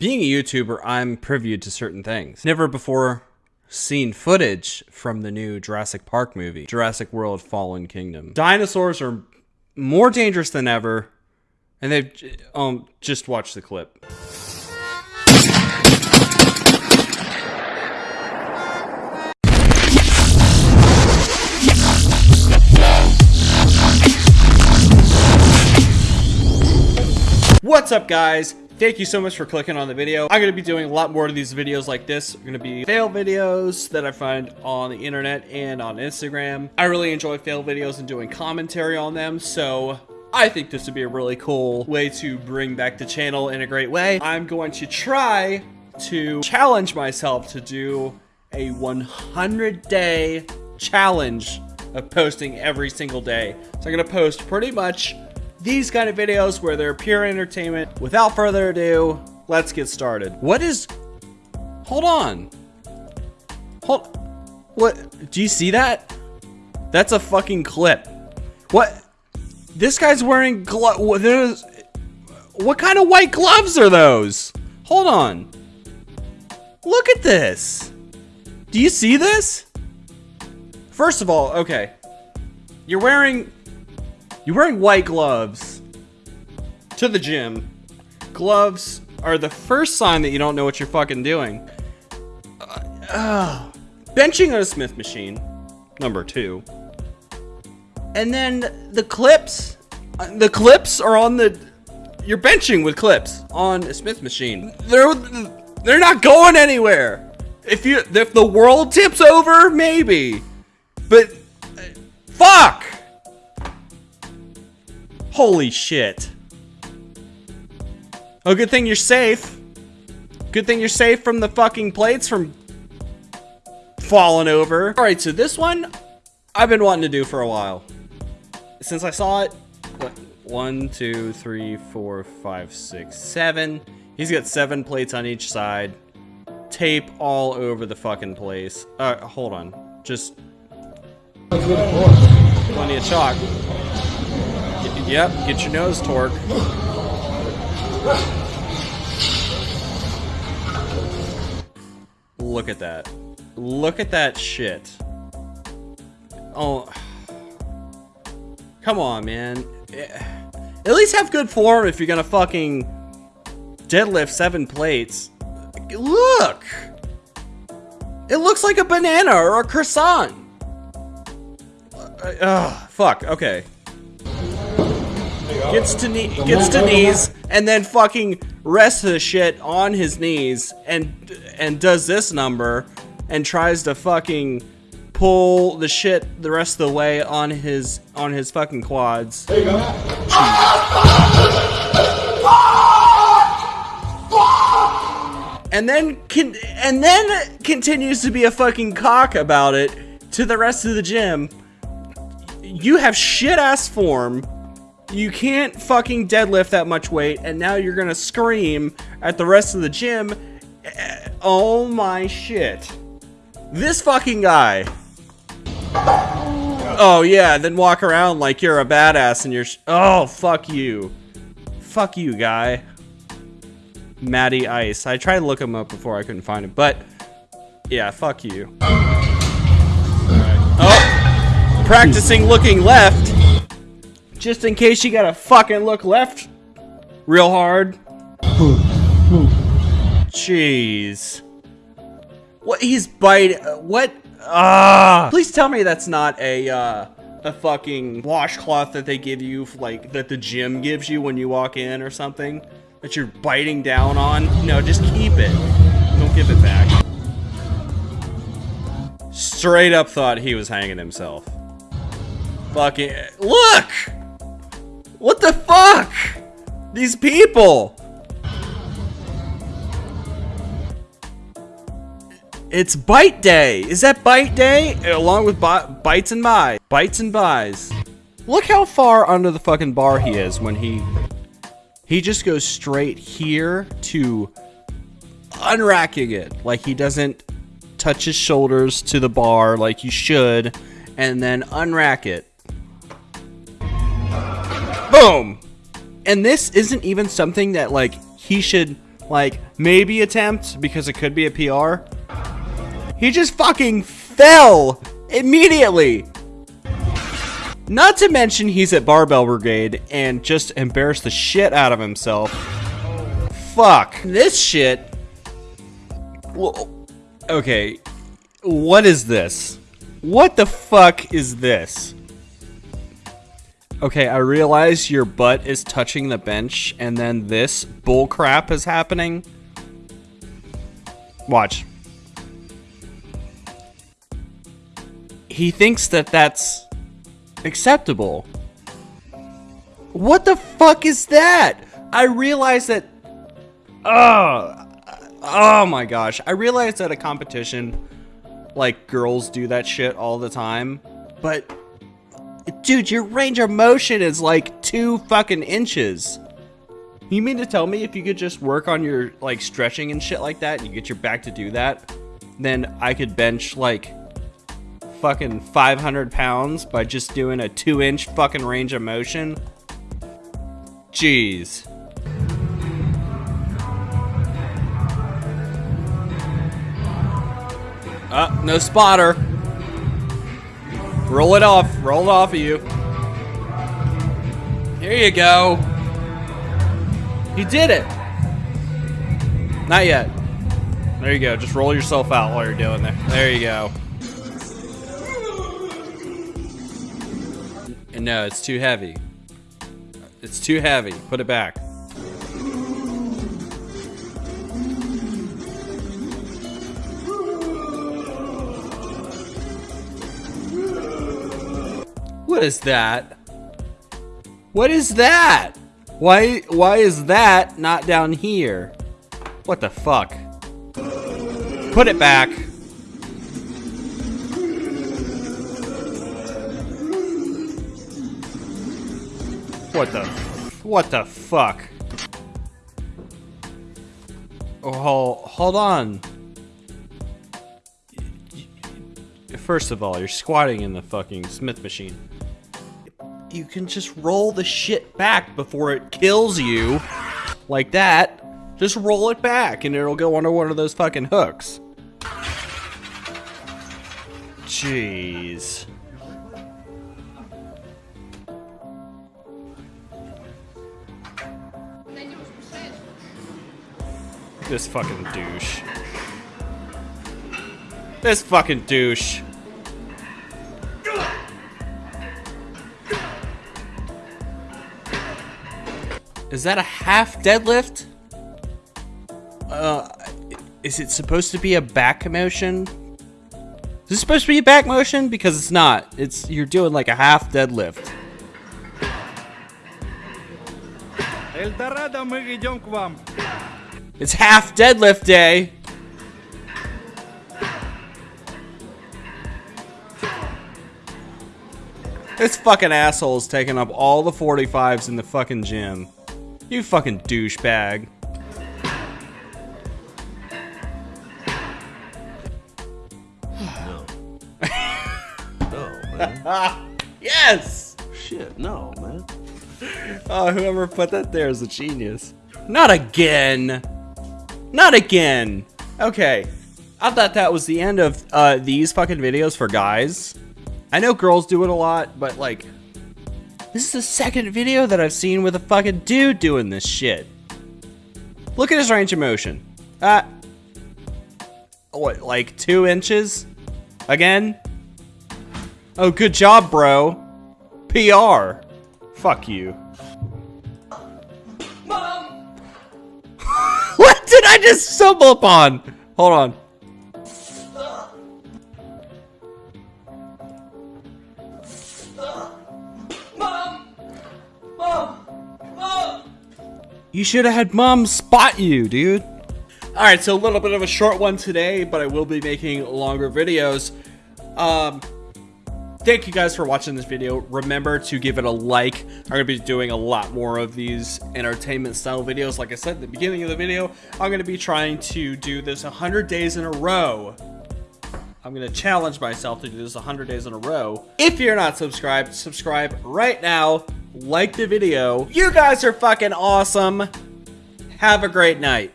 Being a YouTuber, I'm privy to certain things. Never before seen footage from the new Jurassic Park movie, Jurassic World Fallen Kingdom. Dinosaurs are more dangerous than ever, and they've um just watched the clip. What's up guys? Thank you so much for clicking on the video. I'm going to be doing a lot more of these videos like this. They're going to be fail videos that I find on the internet and on Instagram. I really enjoy fail videos and doing commentary on them, so I think this would be a really cool way to bring back the channel in a great way. I'm going to try to challenge myself to do a 100 day challenge of posting every single day. So I'm going to post pretty much these kind of videos where they're pure entertainment. Without further ado, let's get started. What is... Hold on. Hold... What? Do you see that? That's a fucking clip. What? This guy's wearing glove... There's... What kind of white gloves are those? Hold on. Look at this. Do you see this? First of all, okay. You're wearing you're wearing white gloves to the gym. Gloves are the first sign that you don't know what you're fucking doing. Uh, uh, benching on a Smith machine, number two. And then the clips, uh, the clips are on the, you're benching with clips on a Smith machine. They're, they're not going anywhere. If you, if the world tips over, maybe. But, uh, fuck! Holy shit. Oh, good thing you're safe. Good thing you're safe from the fucking plates from falling over. All right, so this one I've been wanting to do for a while. Since I saw it, what, one, two, three, four, five, six, seven. He's got seven plates on each side. Tape all over the fucking place. Uh, hold on. Just plenty of chalk. Yep, get your Nose Tork. Look at that. Look at that shit. Oh. Come on, man. At least have good form if you're gonna fucking deadlift seven plates. Look! It looks like a banana or a croissant. Uh, uh, fuck, okay. Gets to knee, gets to knees, and then fucking rests the shit on his knees, and and does this number, and tries to fucking pull the shit the rest of the way on his on his fucking quads. There you go. And then can and then continues to be a fucking cock about it to the rest of the gym. You have shit ass form you can't fucking deadlift that much weight, and now you're gonna scream at the rest of the gym. Eh, oh my shit. This fucking guy. Oh yeah, then walk around like you're a badass and you're Oh, fuck you. Fuck you, guy. Matty Ice. I tried to look him up before I couldn't find him, but yeah, fuck you. Oh, practicing looking left. Just in case you gotta fucking look left real hard. Jeez. What he's biting? What? Ah! Please tell me that's not a uh, a fucking washcloth that they give you, like that the gym gives you when you walk in or something that you're biting down on. No, just keep it. Don't give it back. Straight up thought he was hanging himself. Fucking look. What the fuck? These people! It's bite day! Is that bite day? Along with bites and buys. Bites and buys. Look how far under the fucking bar he is when he... He just goes straight here to unracking it. Like he doesn't touch his shoulders to the bar like you should. And then unrack it. Boom! And this isn't even something that, like, he should like maybe attempt because it could be a PR. He just fucking fell immediately. Not to mention he's at Barbell Brigade and just embarrassed the shit out of himself. Fuck. This shit. Okay. What is this? What the fuck is this? Okay, I realize your butt is touching the bench and then this bull crap is happening. Watch. He thinks that that's acceptable. What the fuck is that? I realize that. Oh, oh my gosh! I realize that a competition, like girls do that shit all the time, but dude, your range of motion is like two fucking inches. You mean to tell me if you could just work on your like stretching and shit like that, and you get your back to do that, then I could bench like fucking 500 pounds by just doing a two inch fucking range of motion? Jeez. Uh, no spotter. Roll it off. Roll it off of you. Here you go. You did it. Not yet. There you go. Just roll yourself out while you're doing there. There you go. No, it's too heavy. It's too heavy. Put it back. What is that? What is that? Why why is that not down here? What the fuck? Put it back. What the what the fuck? Oh, hold on. First of all, you're squatting in the fucking Smith machine. You can just roll the shit back before it kills you. Like that. Just roll it back and it'll go under one of those fucking hooks. Jeez. This fucking douche. This fucking douche. Is that a half deadlift? Uh, is it supposed to be a back motion? Is this supposed to be a back motion? Because it's not. It's you're doing like a half deadlift. El Dorado, мы идем к вам. It's half deadlift day. This fucking asshole is taking up all the 45s in the fucking gym. You fucking douchebag. No. no, man. Yes! Shit, no, man. Oh, whoever put that there is a genius. Not again! Not again! Okay. I thought that was the end of uh, these fucking videos for guys. I know girls do it a lot, but like, this is the second video that I've seen with a fucking dude doing this shit. Look at his range of motion. Uh, what, like two inches? Again? Oh, good job, bro. PR. Fuck you. Mom! what did I just stumble upon? Hold on. You should have had mom spot you, dude. Alright, so a little bit of a short one today, but I will be making longer videos. Um, thank you guys for watching this video. Remember to give it a like. I'm going to be doing a lot more of these entertainment style videos. Like I said at the beginning of the video, I'm going to be trying to do this 100 days in a row. I'm going to challenge myself to do this 100 days in a row. If you're not subscribed, subscribe right now. Like the video. You guys are fucking awesome. Have a great night.